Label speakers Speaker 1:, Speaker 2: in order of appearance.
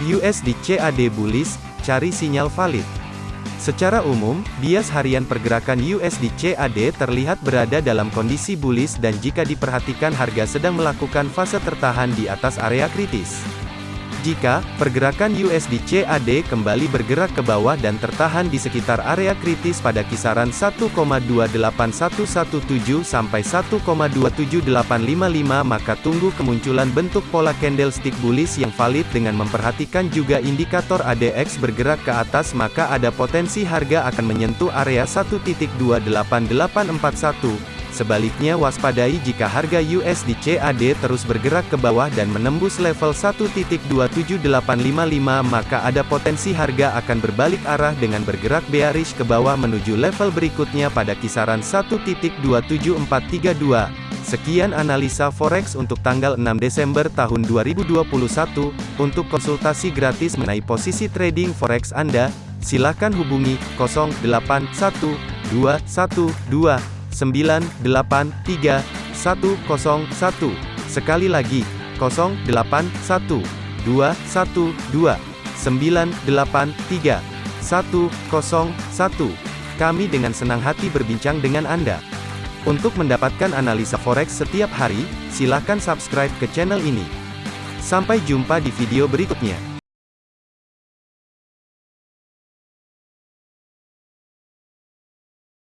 Speaker 1: USD CAD bullish, cari sinyal valid. Secara umum, bias harian pergerakan USD CAD terlihat berada dalam kondisi bullish dan jika diperhatikan harga sedang melakukan fase tertahan di atas area kritis. Jika pergerakan USD CAD kembali bergerak ke bawah dan tertahan di sekitar area kritis pada kisaran 1,28117 sampai 1,27855 maka tunggu kemunculan bentuk pola candlestick bullish yang valid dengan memperhatikan juga indikator ADX bergerak ke atas maka ada potensi harga akan menyentuh area 1.28841 Sebaliknya waspadai jika harga USD CAD terus bergerak ke bawah dan menembus level 1.27855 maka ada potensi harga akan berbalik arah dengan bergerak bearish ke bawah menuju level berikutnya pada kisaran 1.27432. Sekian analisa forex untuk tanggal 6 Desember tahun 2021. Untuk konsultasi gratis mengenai posisi trading forex Anda, silakan hubungi 081212 983 101. Sekali lagi, 081 212 983 101. Kami dengan senang hati berbincang dengan Anda. Untuk mendapatkan analisa forex setiap hari, silakan subscribe ke channel ini. Sampai jumpa di video berikutnya.